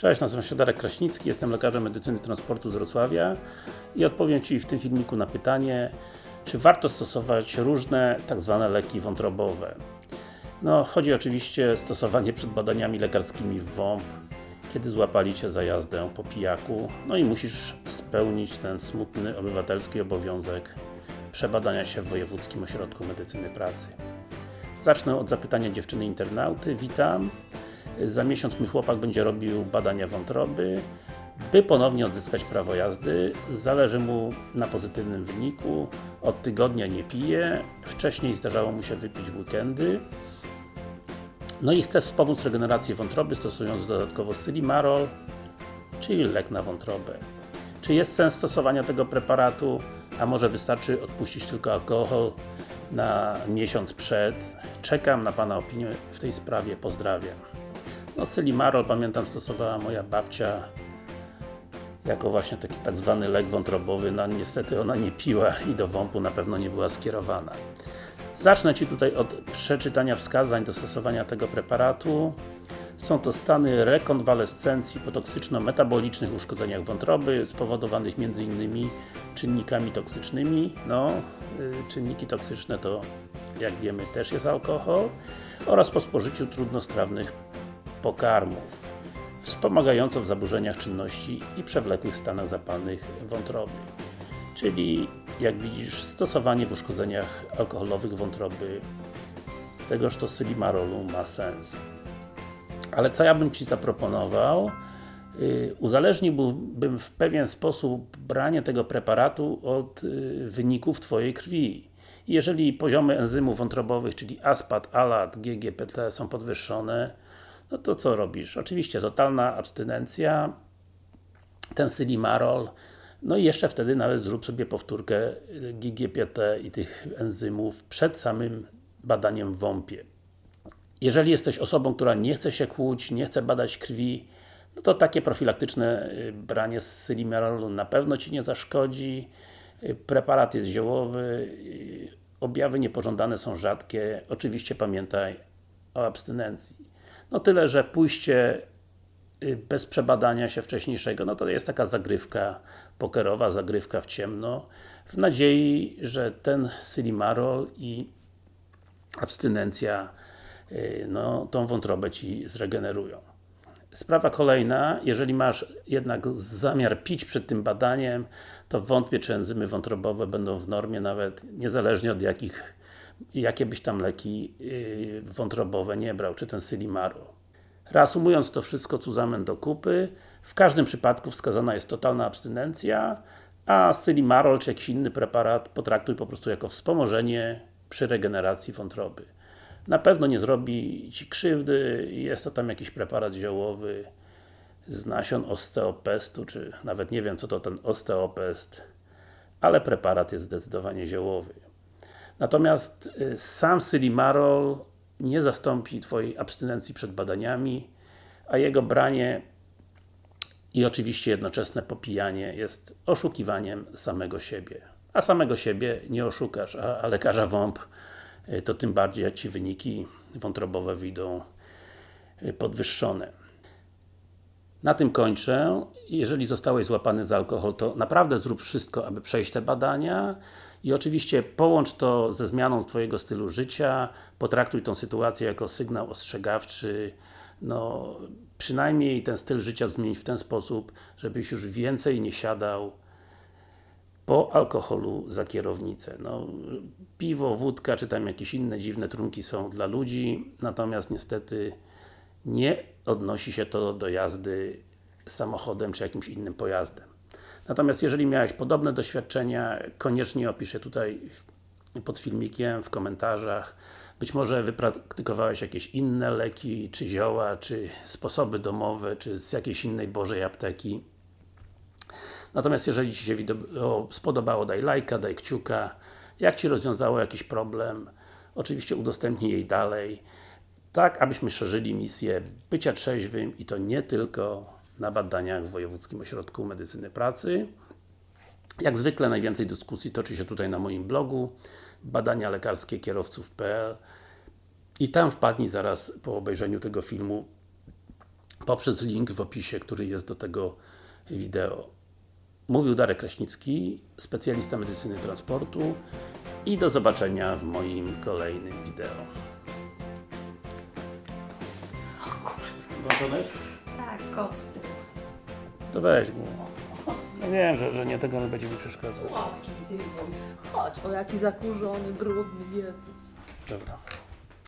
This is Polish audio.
Cześć, nazywam się Darek Kraśnicki, jestem lekarzem medycyny transportu z Wrocławia i odpowiem Ci w tym filmiku na pytanie, czy warto stosować różne tak zwane leki wątrobowe. No, chodzi oczywiście o stosowanie przed badaniami lekarskimi w WOMP, kiedy złapali Cię za jazdę po pijaku, no i musisz spełnić ten smutny obywatelski obowiązek przebadania się w Wojewódzkim Ośrodku Medycyny Pracy. Zacznę od zapytania dziewczyny internauty. Witam. Za miesiąc mój chłopak będzie robił badania wątroby, by ponownie odzyskać prawo jazdy. Zależy mu na pozytywnym wyniku. Od tygodnia nie pije. Wcześniej zdarzało mu się wypić w weekendy. No i chce wspomóc regenerację wątroby, stosując dodatkowo Sylimarol, czyli lek na wątrobę. Czy jest sens stosowania tego preparatu, a może wystarczy odpuścić tylko alkohol na miesiąc przed? Czekam na Pana opinię w tej sprawie, pozdrawiam. No Sylimarol, pamiętam, stosowała moja babcia jako właśnie taki tak zwany lek wątrobowy, no niestety ona nie piła i do WOMP-u na pewno nie była skierowana. Zacznę Ci tutaj od przeczytania wskazań do stosowania tego preparatu. Są to stany rekonwalescencji po toksyczno-metabolicznych uszkodzeniach wątroby, spowodowanych m.in. czynnikami toksycznymi. No, yy, czynniki toksyczne to, jak wiemy, też jest alkohol oraz po spożyciu trudnostrawnych pokarmów, wspomagająco w zaburzeniach czynności i przewlekłych stanach zapalnych wątroby. Czyli, jak widzisz, stosowanie w uszkodzeniach alkoholowych wątroby tegoż to sylimarolu ma sens. Ale co ja bym Ci zaproponował? Yy, uzależniłbym w pewien sposób branie tego preparatu od yy, wyników Twojej krwi. Jeżeli poziomy enzymów wątrobowych, czyli ASPAT, ALAT, GGPT są podwyższone, no to co robisz? Oczywiście totalna abstynencja, ten sylimarol, no i jeszcze wtedy nawet zrób sobie powtórkę GGPT i tych enzymów przed samym badaniem w WOMP-ie. Jeżeli jesteś osobą, która nie chce się kłuć, nie chce badać krwi, no to takie profilaktyczne y, branie z sylimarolu na pewno Ci nie zaszkodzi. Y, preparat jest ziołowy, y, objawy niepożądane są rzadkie. Oczywiście pamiętaj o abstynencji. No tyle, że pójście bez przebadania się wcześniejszego, no to jest taka zagrywka pokerowa, zagrywka w ciemno, w nadziei, że ten sylimarol i abstynencja no, tą wątrobę Ci zregenerują. Sprawa kolejna, jeżeli masz jednak zamiar pić przed tym badaniem, to wątpię, czy enzymy wątrobowe będą w normie, nawet niezależnie od jakich, jakie byś tam leki yy, wątrobowe nie brał, czy ten Sylimarol. Reasumując to wszystko cuzamen do kupy, w każdym przypadku wskazana jest totalna abstynencja, a Sylimarol czy jakiś inny preparat potraktuj po prostu jako wspomożenie przy regeneracji wątroby na pewno nie zrobi Ci krzywdy, jest to tam jakiś preparat ziołowy z nasion osteopestu, czy nawet nie wiem co to ten osteopest, ale preparat jest zdecydowanie ziołowy. Natomiast y, sam Sylimarol nie zastąpi Twojej abstynencji przed badaniami, a jego branie i oczywiście jednoczesne popijanie jest oszukiwaniem samego siebie. A samego siebie nie oszukasz, a, a lekarza WOMP E, to tym bardziej jak Ci wyniki wątrobowe wyjdą e, podwyższone. Na tym kończę. Jeżeli zostałeś złapany za alkohol, to naprawdę zrób wszystko, aby przejść te badania i oczywiście połącz to ze zmianą Twojego stylu życia, potraktuj tą sytuację jako sygnał ostrzegawczy, no przynajmniej ten styl życia zmień w ten sposób, żebyś już więcej nie siadał po alkoholu za kierownicę. No, piwo, wódka, czy tam jakieś inne dziwne trunki są dla ludzi, natomiast niestety nie odnosi się to do jazdy samochodem, czy jakimś innym pojazdem. Natomiast jeżeli miałeś podobne doświadczenia, koniecznie opisz je tutaj pod filmikiem, w komentarzach. Być może wypraktykowałeś jakieś inne leki, czy zioła, czy sposoby domowe, czy z jakiejś innej Bożej apteki. Natomiast jeżeli Ci się spodobało, daj lajka, daj kciuka. Jak Ci rozwiązało jakiś problem, oczywiście udostępnij jej dalej. Tak, abyśmy szerzyli misję bycia trzeźwym i to nie tylko na badaniach w Wojewódzkim Ośrodku Medycyny Pracy. Jak zwykle najwięcej dyskusji toczy się tutaj na moim blogu badania lekarskie kierowców.pl i tam wpadnij zaraz po obejrzeniu tego filmu poprzez link w opisie, który jest do tego wideo. Mówił Darek Kraśnicki, specjalista medycyny transportu i do zobaczenia w moim kolejnym wideo. Jest? Tak, kot z tyłu. To weź go. Ja wiem, że, że nie tego nie będzie mi przeszkadzał. Słodki dywan. Chodź, o jaki zakurzony, brudny Jezus. Dobra.